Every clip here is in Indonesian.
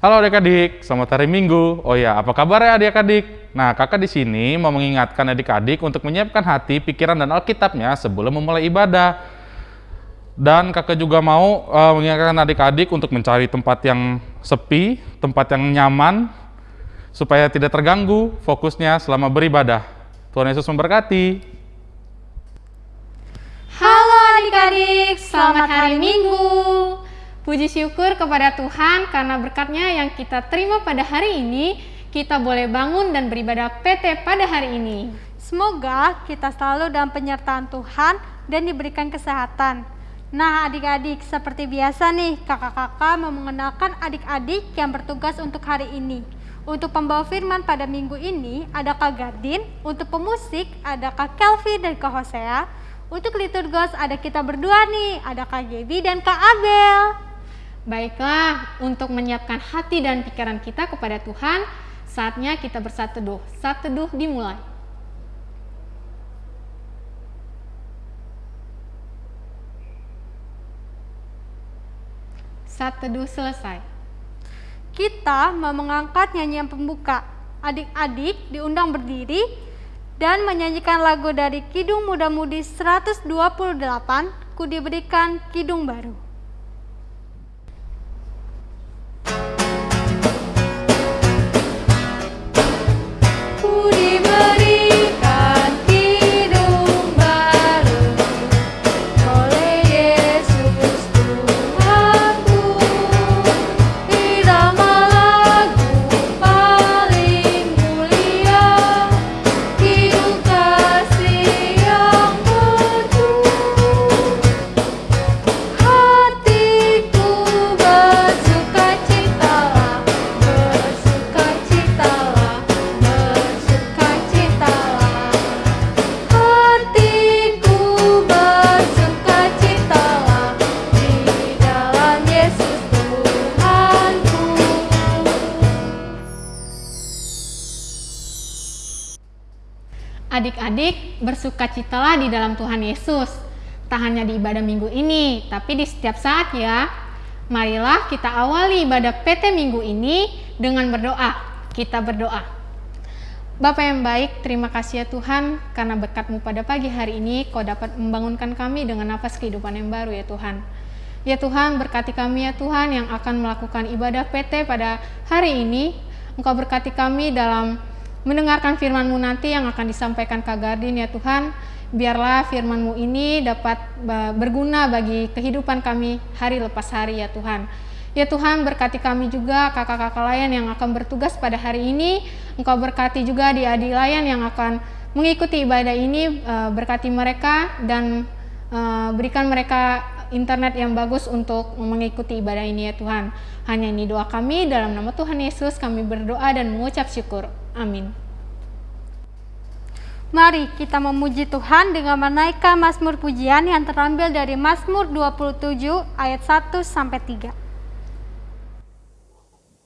Halo adik-adik, selamat hari Minggu. Oh ya, apa kabar ya adik-adik? Nah, kakak di sini mau mengingatkan adik-adik untuk menyiapkan hati, pikiran, dan Alkitabnya sebelum memulai ibadah. Dan kakak juga mau uh, mengingatkan adik-adik untuk mencari tempat yang sepi, tempat yang nyaman, supaya tidak terganggu fokusnya selama beribadah. Tuhan Yesus memberkati. Halo adik-adik, selamat hari Minggu. Puji syukur kepada Tuhan karena berkatnya yang kita terima pada hari ini, kita boleh bangun dan beribadah PT pada hari ini. Semoga kita selalu dalam penyertaan Tuhan dan diberikan kesehatan. Nah adik-adik, seperti biasa nih, kakak-kakak mau mengenalkan adik-adik yang bertugas untuk hari ini. Untuk pembawa firman pada minggu ini ada Kak Gardin, untuk pemusik ada Kak Kelvin dan Kak Hosea, untuk liturgos ada kita berdua nih, ada Kak Gaby dan Kak Abel. Baiklah, untuk menyiapkan hati dan pikiran kita kepada Tuhan, saatnya kita bersatu teduh. Saat teduh dimulai. Saat selesai. Kita mau mengangkat nyanyian pembuka. Adik-adik diundang berdiri dan menyanyikan lagu dari Kidung Muda Mudi 128, Ku diberikan Kidung Baru. Bersukacitalah di dalam Tuhan Yesus. Tak hanya di ibadah minggu ini, tapi di setiap saat ya. Marilah kita awali ibadah PT minggu ini dengan berdoa. Kita berdoa. Bapak yang baik, terima kasih ya Tuhan karena berkatmu pada pagi hari ini kau dapat membangunkan kami dengan nafas kehidupan yang baru ya Tuhan. Ya Tuhan, berkati kami ya Tuhan yang akan melakukan ibadah PT pada hari ini. Engkau berkati kami dalam mendengarkan firman-Mu nanti yang akan disampaikan Kak Gardin ya Tuhan. Biarlah firman-Mu ini dapat berguna bagi kehidupan kami hari lepas hari ya Tuhan. Ya Tuhan berkati kami juga kakak-kakak lain yang akan bertugas pada hari ini. Engkau berkati juga di adik lain yang akan mengikuti ibadah ini. Eh, berkati mereka dan eh, berikan mereka internet yang bagus untuk mengikuti ibadah ini ya Tuhan. Hanya ini doa kami dalam nama Tuhan Yesus kami berdoa dan mengucap syukur. Amin. Mari kita memuji Tuhan dengan menaikkan Mazmur pujian yang terambil dari Mazmur 27 ayat 1 sampai 3.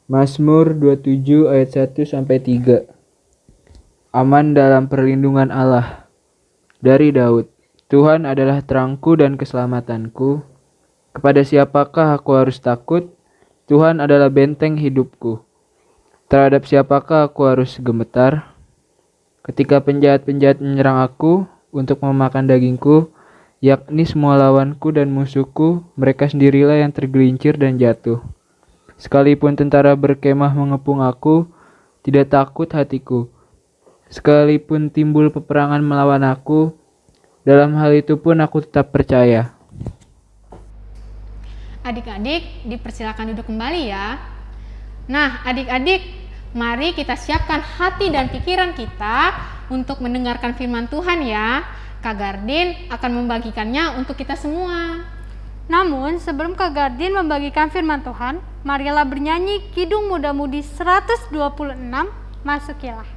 Mazmur 27 ayat 1 sampai 3. Aman dalam perlindungan Allah. Dari Daud. Tuhan adalah terangku dan keselamatanku. Kepada siapakah aku harus takut? Tuhan adalah benteng hidupku. Terhadap siapakah aku harus gemetar? Ketika penjahat-penjahat menyerang aku untuk memakan dagingku, yakni semua lawanku dan musuhku, mereka sendirilah yang tergelincir dan jatuh. Sekalipun tentara berkemah mengepung aku, tidak takut hatiku. Sekalipun timbul peperangan melawan aku, dalam hal itu pun aku tetap percaya. Adik-adik, dipersilakan duduk kembali ya. Nah, adik-adik, Mari kita siapkan hati dan pikiran kita untuk mendengarkan firman Tuhan ya. Kak Gardin akan membagikannya untuk kita semua. Namun sebelum Kak Gardin membagikan firman Tuhan, marilah bernyanyi Kidung Muda Mudi 126, masukilah.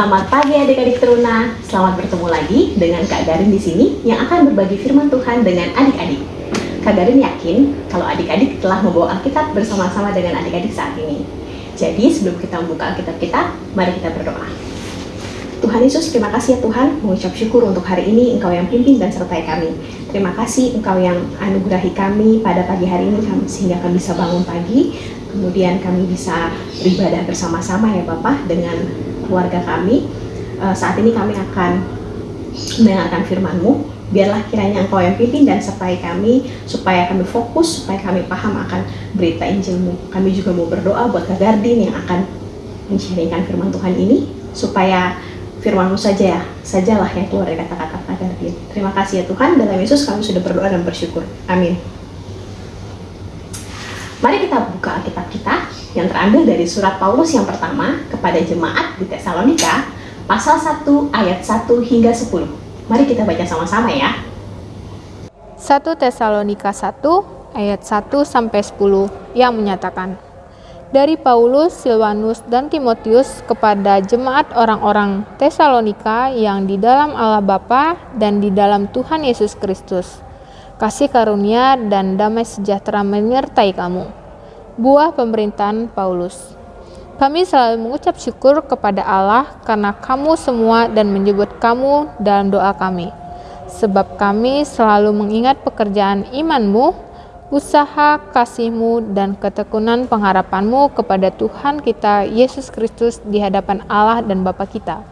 Selamat pagi adik-adik teruna. Selamat bertemu lagi dengan Kak Garin di sini yang akan berbagi firman Tuhan dengan adik-adik. Kak Garin yakin kalau adik-adik telah membawa Alkitab bersama-sama dengan adik-adik saat ini. Jadi sebelum kita membuka Alkitab kita, mari kita berdoa. Tuhan Yesus, terima kasih ya Tuhan, mengucap syukur untuk hari ini Engkau yang pimpin dan sertai kami. Terima kasih Engkau yang anugerahi kami pada pagi hari ini sehingga kami bisa bangun pagi, kemudian kami bisa beribadah bersama-sama ya Bapak dengan keluarga kami. Uh, saat ini kami akan mendengarkan firman-Mu. Biarlah kiranya Engkau yang pimpin dan sertai kami supaya kami fokus, supaya kami paham akan berita Injil-Mu. Kami juga mau berdoa buat Kak Gardin yang akan menceritakan firman Tuhan ini supaya firman-Mu saja ya, sajalah yang keluar dari kata-kata Kak Gardin. Terima kasih ya Tuhan, dalam Yesus kami sudah berdoa dan bersyukur. Amin. Mari kita buka Alkitab kita yang terambil dari surat Paulus yang pertama kepada jemaat di Tesalonika pasal 1 ayat 1 hingga 10. Mari kita baca sama-sama ya. 1 Tesalonika 1 ayat 1 sampai 10 yang menyatakan dari Paulus, Silvanus, dan Timotius kepada jemaat orang-orang Tesalonika yang di dalam Allah Bapa dan di dalam Tuhan Yesus Kristus. Kasih karunia dan damai sejahtera menyertai kamu buah pemerintahan Paulus. Kami selalu mengucap syukur kepada Allah karena kamu semua dan menyebut kamu dalam doa kami. Sebab kami selalu mengingat pekerjaan imanmu, usaha kasihmu, dan ketekunan pengharapanmu kepada Tuhan kita Yesus Kristus di hadapan Allah dan Bapa kita.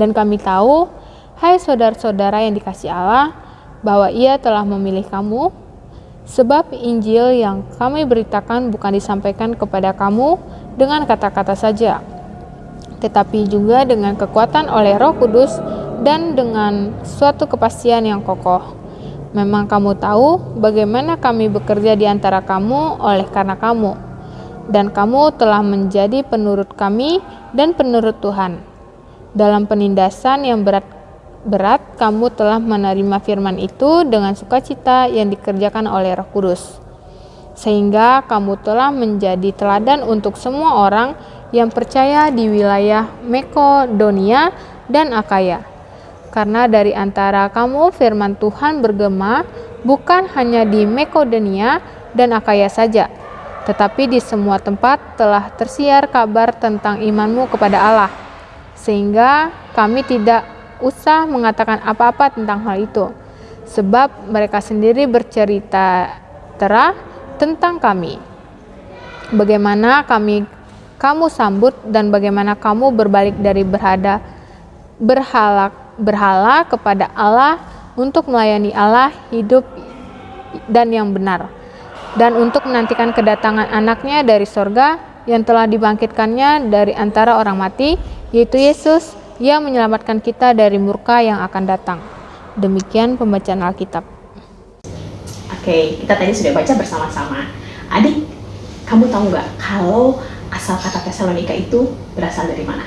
Dan kami tahu, hai saudara-saudara yang dikasih Allah, bahwa ia telah memilih kamu Sebab Injil yang kami beritakan bukan disampaikan kepada kamu dengan kata-kata saja, tetapi juga dengan kekuatan oleh Roh Kudus dan dengan suatu kepastian yang kokoh. Memang kamu tahu bagaimana kami bekerja di antara kamu oleh karena kamu, dan kamu telah menjadi penurut kami dan penurut Tuhan. Dalam penindasan yang berat berat kamu telah menerima firman itu dengan sukacita yang dikerjakan oleh Roh Kudus. Sehingga kamu telah menjadi teladan untuk semua orang yang percaya di wilayah Makedonia dan Akaya. Karena dari antara kamu firman Tuhan bergema bukan hanya di Makedonia dan Akaya saja, tetapi di semua tempat telah tersiar kabar tentang imanmu kepada Allah. Sehingga kami tidak usah mengatakan apa-apa tentang hal itu, sebab mereka sendiri bercerita terah tentang kami. Bagaimana kami kamu sambut dan bagaimana kamu berbalik dari berhada berhala berhala kepada Allah untuk melayani Allah hidup dan yang benar dan untuk menantikan kedatangan anaknya dari sorga yang telah dibangkitkannya dari antara orang mati yaitu Yesus ia menyelamatkan kita dari murka yang akan datang. Demikian pembacaan Alkitab. Oke, kita tadi sudah baca bersama-sama. Adik, kamu tahu nggak kalau asal kata Tesalonika itu berasal dari mana?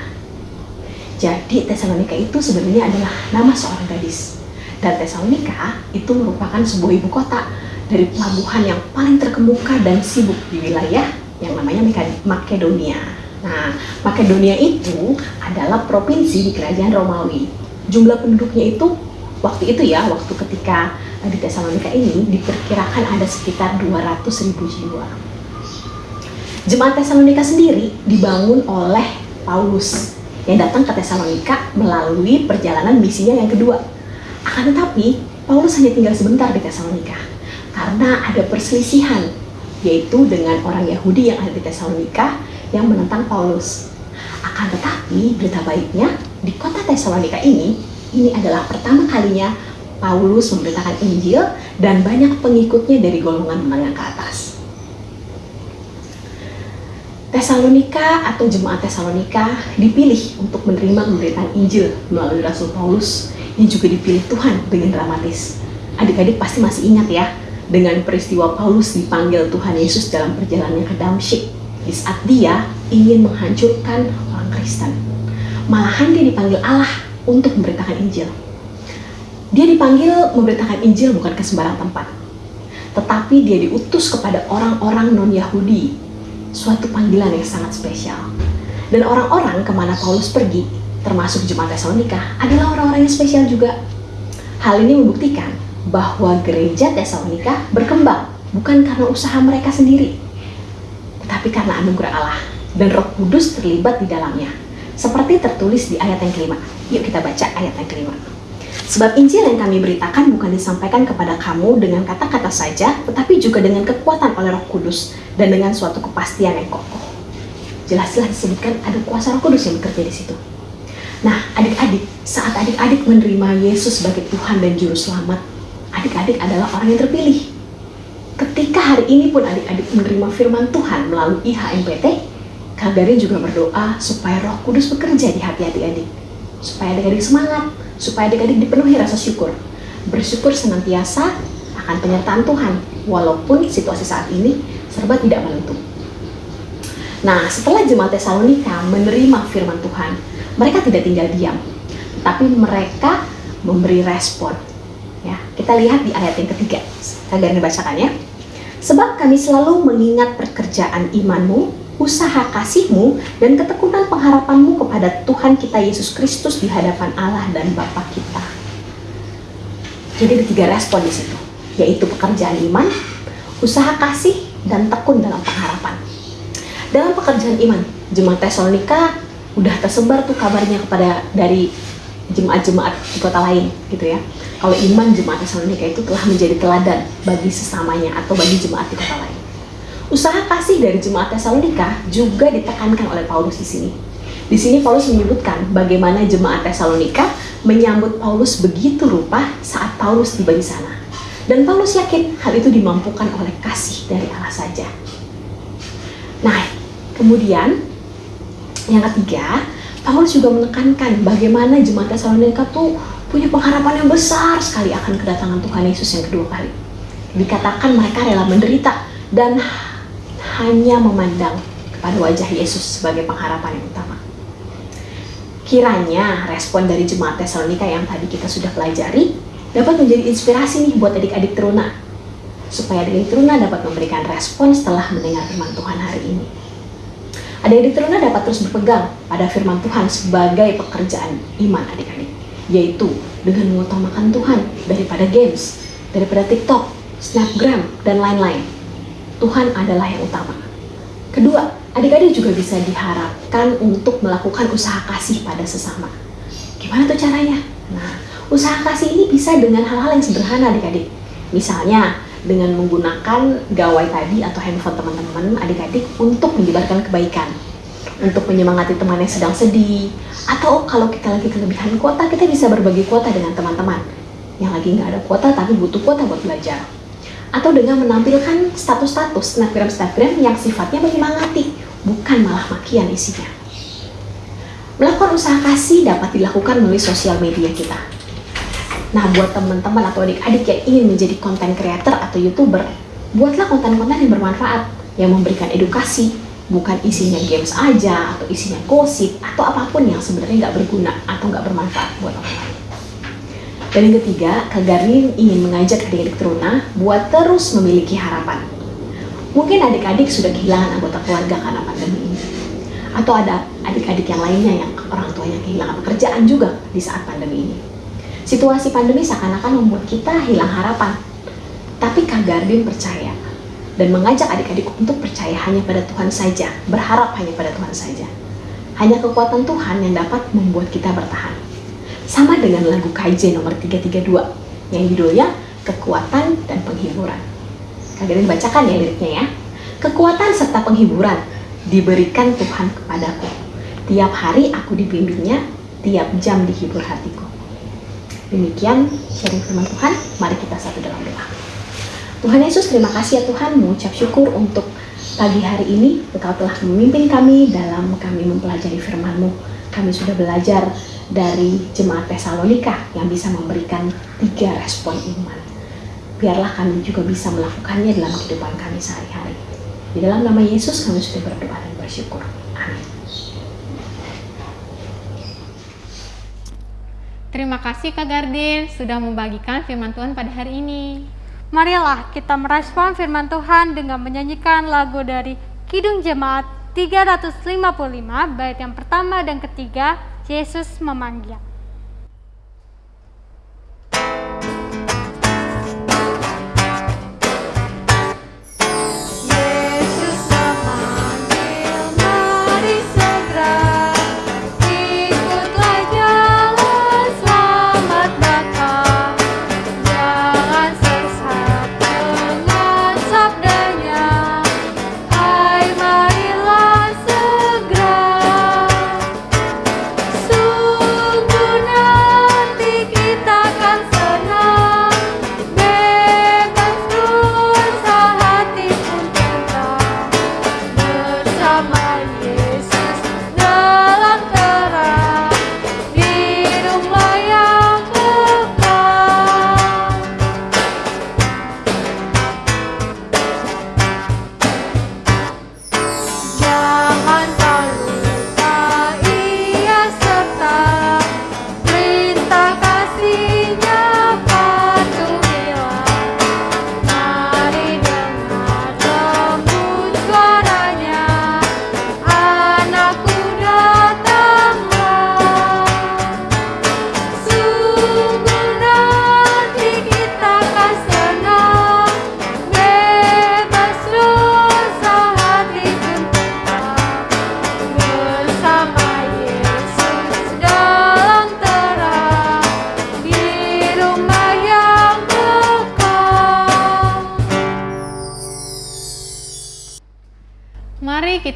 Jadi Tesalonika itu sebenarnya adalah nama seorang gadis. Dan Tesalonika itu merupakan sebuah ibu kota dari pelabuhan yang paling terkemuka dan sibuk di wilayah yang namanya Makedonia. Nah, Makedonia itu adalah provinsi di kerajaan Romawi. Jumlah penduduknya itu waktu itu ya, waktu ketika di Tesalonika ini diperkirakan ada sekitar 200 ribu jiwa. Jemaat Tesalonika sendiri dibangun oleh Paulus yang datang ke Tesalonika melalui perjalanan misinya yang kedua. Akan tetapi, Paulus hanya tinggal sebentar di Tesalonika karena ada perselisihan yaitu dengan orang Yahudi yang ada di Tesalonika yang menentang Paulus. Akan tetapi, berita baiknya di kota Tesalonika ini, ini adalah pertama kalinya Paulus memberitakan Injil dan banyak pengikutnya dari golongan menengah ke atas. Tesalonika atau jemaat Tesalonika dipilih untuk menerima pemberitaan Injil melalui Rasul Paulus yang juga dipilih Tuhan dengan dramatis. Adik-adik pasti masih ingat ya dengan peristiwa Paulus dipanggil Tuhan Yesus dalam perjalanannya ke Damsyik di saat dia ingin menghancurkan orang Kristen. Malahan dia dipanggil Allah untuk memberitakan Injil. Dia dipanggil memberitakan Injil bukan ke sembarang tempat. Tetapi dia diutus kepada orang-orang non-Yahudi. Suatu panggilan yang sangat spesial. Dan orang-orang ke mana Paulus pergi, termasuk jemaat Tesalonika, adalah orang-orang yang spesial juga. Hal ini membuktikan bahwa gereja Tesalonika berkembang bukan karena usaha mereka sendiri, tetapi karena anugerah Allah dan Roh Kudus terlibat di dalamnya. Seperti tertulis di ayat yang kelima. Yuk kita baca ayat yang kelima. Sebab Injil yang kami beritakan bukan disampaikan kepada kamu dengan kata-kata saja, tetapi juga dengan kekuatan oleh Roh Kudus dan dengan suatu kepastian yang kokoh. Jelas-jelas disebutkan ada kuasa Roh Kudus yang bekerja di situ. Nah, adik-adik, saat adik-adik menerima Yesus sebagai Tuhan dan Juru Selamat, adik-adik adalah orang yang terpilih. Ketika hari ini pun adik-adik menerima firman Tuhan melalui IHMPT, Kak Garin juga berdoa supaya Roh Kudus bekerja di hati adik-adik, supaya adik-adik semangat, supaya adik-adik dipenuhi rasa syukur. Bersyukur senantiasa akan penyertaan Tuhan, walaupun situasi saat ini serba tidak menentu. Nah, setelah jemaat Tesalonika menerima firman Tuhan, mereka tidak tinggal diam, tapi mereka memberi respon. Ya, kita lihat di ayat yang ketiga. Kalian bacakan ya. Sebab kami selalu mengingat pekerjaan imanmu, usaha kasihmu, dan ketekunan pengharapanmu kepada Tuhan kita Yesus Kristus di hadapan Allah dan Bapa kita. Jadi ada tiga respon di situ, yaitu pekerjaan iman, usaha kasih, dan tekun dalam pengharapan. Dalam pekerjaan iman, jemaat Tesalonika udah tersebar tuh kabarnya kepada dari jemaat-jemaat di kota lain gitu ya. Kalau iman jemaat Tesalonika itu telah menjadi teladan bagi sesamanya atau bagi jemaat di kota lain. Usaha kasih dari jemaat Tesalonika juga ditekankan oleh Paulus di sini. Di sini Paulus menyebutkan bagaimana jemaat Tesalonika menyambut Paulus begitu rupa saat Paulus tiba di sana. Dan Paulus yakin hal itu dimampukan oleh kasih dari Allah saja. Nah, kemudian yang ketiga, Paulus juga menekankan bagaimana jemaat Tesalonika tuh punya pengharapan yang besar sekali akan kedatangan Tuhan Yesus yang kedua kali. Dikatakan mereka rela menderita dan hanya memandang kepada wajah Yesus sebagai pengharapan yang utama. Kiranya respon dari jemaat Tesalonika yang tadi kita sudah pelajari dapat menjadi inspirasi nih buat adik-adik teruna supaya adik-adik teruna dapat memberikan respon setelah mendengar firman Tuhan hari ini. Adik-adik teruna dapat terus berpegang pada firman Tuhan sebagai pekerjaan iman adik-adik, yaitu dengan mengutamakan Tuhan daripada games, daripada TikTok, Snapgram, dan lain-lain. Tuhan adalah yang utama. Kedua, adik-adik juga bisa diharapkan untuk melakukan usaha kasih pada sesama. Gimana tuh caranya? Nah, usaha kasih ini bisa dengan hal-hal yang sederhana adik-adik. Misalnya, dengan menggunakan gawai tadi atau handphone teman-teman adik-adik untuk menyebarkan kebaikan untuk menyemangati teman yang sedang sedih atau kalau kita lagi kelebihan kuota kita bisa berbagi kuota dengan teman-teman yang lagi nggak ada kuota tapi butuh kuota buat belajar atau dengan menampilkan status-status snapgram-snapgram yang sifatnya menyemangati, bukan malah makian isinya. Melakukan usaha kasih dapat dilakukan melalui sosial media kita. Nah, buat teman-teman atau adik-adik yang ingin menjadi konten creator atau youtuber, buatlah konten-konten yang bermanfaat, yang memberikan edukasi, bukan isinya games aja, atau isinya gosip, atau apa pun yang sebenarnya nggak berguna atau nggak bermanfaat buat orang lain. Dan yang ketiga, Kak ingin mengajak adik-adik teruna buat terus memiliki harapan. Mungkin adik-adik sudah kehilangan anggota keluarga karena pandemi ini. Atau ada adik-adik yang lainnya yang orang tuanya kehilangan pekerjaan juga di saat pandemi ini. Situasi pandemi seakan-akan membuat kita hilang harapan. Tapi Kak Gardin percaya dan mengajak adik-adik untuk percaya hanya pada Tuhan saja, berharap hanya pada Tuhan saja. Hanya kekuatan Tuhan yang dapat membuat kita bertahan sama dengan lagu KJ nomor 332 yang judulnya Kekuatan dan Penghiburan. Kalian bacakan ya liriknya ya. Kekuatan serta penghiburan diberikan Tuhan kepadaku. Tiap hari aku dibimbingnya, tiap jam dihibur hatiku. Demikian sharing firman Tuhan, mari kita satu dalam doa. Tuhan Yesus, terima kasih ya Tuhan, mengucap syukur untuk pagi hari ini Engkau telah memimpin kami dalam kami mempelajari firman-Mu. Kami sudah belajar dari jemaat Tesalonika yang bisa memberikan tiga respon iman. Biarlah kami juga bisa melakukannya dalam kehidupan kami sehari-hari. Di dalam nama Yesus kami sudah berdoa dan bersyukur. Amin. Terima kasih Kak Gardin sudah membagikan firman Tuhan pada hari ini. Marilah kita merespon firman Tuhan dengan menyanyikan lagu dari Kidung Jemaat 355 bait yang pertama dan ketiga Yesus memanggil.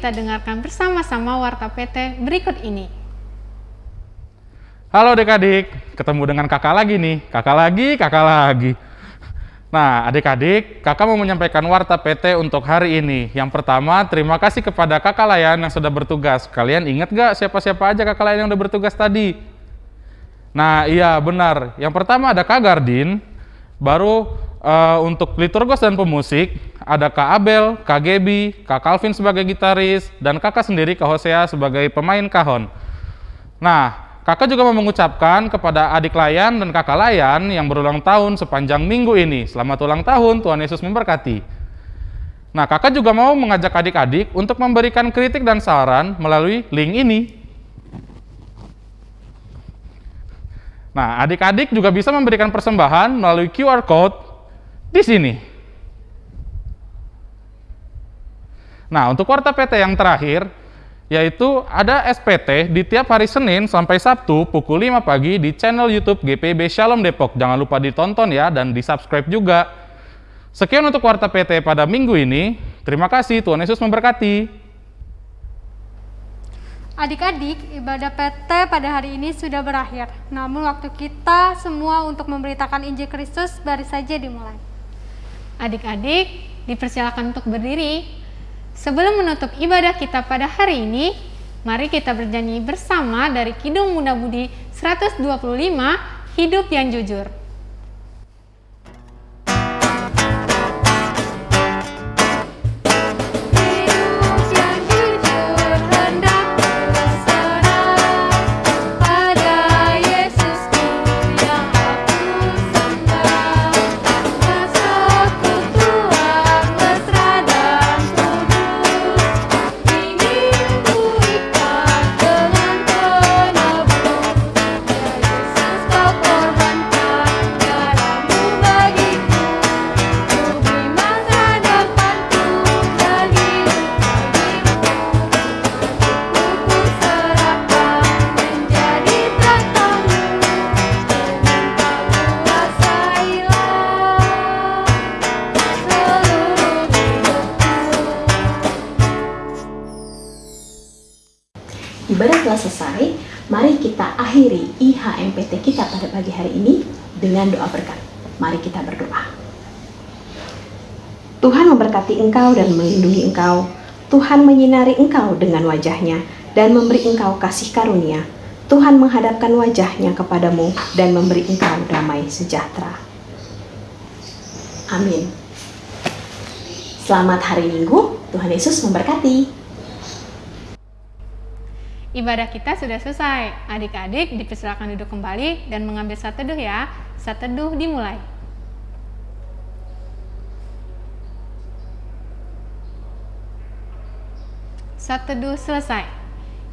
Kita dengarkan bersama-sama warta PT berikut ini. Halo adik-adik, ketemu dengan kakak lagi nih. Kakak lagi, kakak lagi. Nah, adik-adik, kakak mau menyampaikan warta PT untuk hari ini. Yang pertama, terima kasih kepada kakak layan yang sudah bertugas. Kalian ingat gak siapa-siapa aja kakak layan yang udah bertugas tadi? Nah, iya benar. Yang pertama ada Kak Gardin, baru eh, untuk liturgos dan pemusik, ada Kak Abel, Kak Gebi, Kak Calvin sebagai gitaris, dan kakak sendiri Kak Hosea sebagai pemain kahon. Nah, kakak juga mau mengucapkan kepada adik layan dan kakak layan yang berulang tahun sepanjang minggu ini. Selamat ulang tahun, Tuhan Yesus memberkati. Nah, kakak juga mau mengajak adik-adik untuk memberikan kritik dan saran melalui link ini. Nah, adik-adik juga bisa memberikan persembahan melalui QR Code di sini. Nah, untuk warta PT yang terakhir, yaitu ada SPT di tiap hari Senin sampai Sabtu pukul 5 pagi di channel YouTube GPB Shalom Depok. Jangan lupa ditonton ya dan di-subscribe juga. Sekian untuk warta PT pada minggu ini. Terima kasih, Tuhan Yesus memberkati. Adik-adik, ibadah PT pada hari ini sudah berakhir. Namun waktu kita semua untuk memberitakan Injil Kristus baru saja dimulai. Adik-adik, dipersilakan untuk berdiri. Sebelum menutup ibadah kita pada hari ini, mari kita bernyanyi bersama dari Kidung Muda Budi 125, Hidup yang Jujur. Ibadah telah selesai, mari kita akhiri IHMPT kita pada pagi hari ini dengan doa berkat. Mari kita berdoa. Tuhan memberkati engkau dan melindungi engkau. Tuhan menyinari engkau dengan wajahnya dan memberi engkau kasih karunia. Tuhan menghadapkan wajahnya kepadamu dan memberi engkau damai sejahtera. Amin. Selamat hari Minggu, Tuhan Yesus memberkati. Ibadah kita sudah selesai. Adik-adik dipersilakan duduk kembali dan mengambil saat teduh ya. Saat teduh dimulai. Saat teduh selesai.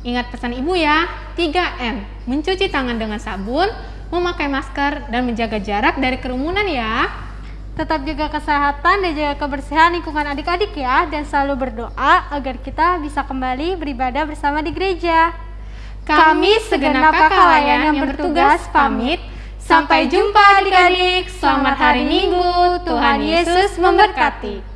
Ingat pesan ibu ya, 3M, mencuci tangan dengan sabun, memakai masker, dan menjaga jarak dari kerumunan ya. Tetap jaga kesehatan dan jaga kebersihan lingkungan adik-adik ya dan selalu berdoa agar kita bisa kembali beribadah bersama di gereja. Kami segenap kakak layan yang bertugas pamit. Sampai jumpa adik-adik. Selamat hari Minggu. Tuhan Yesus memberkati.